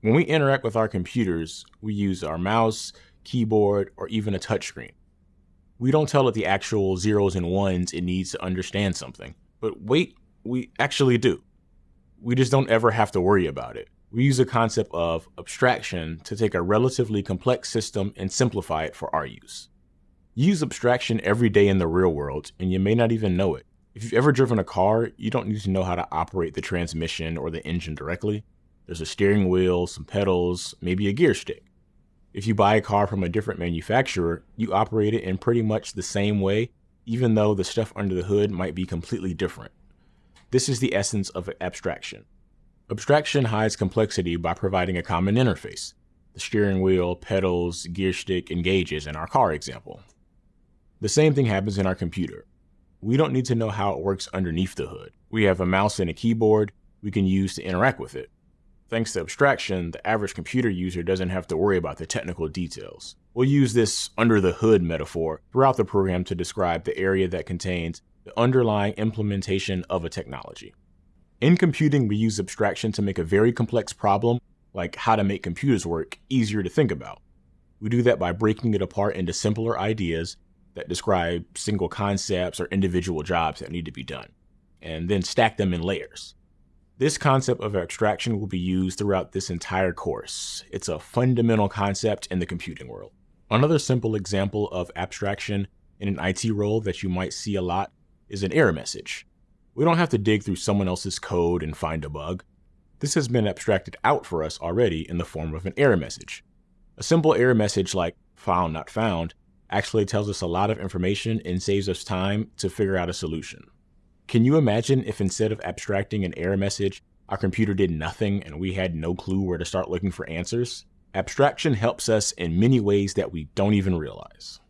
When we interact with our computers, we use our mouse, keyboard, or even a touchscreen. We don't tell it the actual zeros and ones it needs to understand something. But wait, we actually do. We just don't ever have to worry about it. We use the concept of abstraction to take a relatively complex system and simplify it for our use. You use abstraction every day in the real world, and you may not even know it. If you've ever driven a car, you don't need to know how to operate the transmission or the engine directly. There's a steering wheel, some pedals, maybe a gear stick. If you buy a car from a different manufacturer, you operate it in pretty much the same way, even though the stuff under the hood might be completely different. This is the essence of abstraction. Abstraction hides complexity by providing a common interface the steering wheel, pedals, gear stick, and gauges in our car example. The same thing happens in our computer. We don't need to know how it works underneath the hood. We have a mouse and a keyboard we can use to interact with it. Thanks to abstraction, the average computer user doesn't have to worry about the technical details. We'll use this under the hood metaphor throughout the program to describe the area that contains the underlying implementation of a technology. In computing, we use abstraction to make a very complex problem, like how to make computers work, easier to think about. We do that by breaking it apart into simpler ideas that describe single concepts or individual jobs that need to be done, and then stack them in layers. This concept of abstraction will be used throughout this entire course. It's a fundamental concept in the computing world. Another simple example of abstraction in an IT role that you might see a lot is an error message. We don't have to dig through someone else's code and find a bug. This has been abstracted out for us already in the form of an error message. A simple error message like file not found actually tells us a lot of information and saves us time to figure out a solution. Can you imagine if instead of abstracting an error message, our computer did nothing and we had no clue where to start looking for answers? Abstraction helps us in many ways that we don't even realize.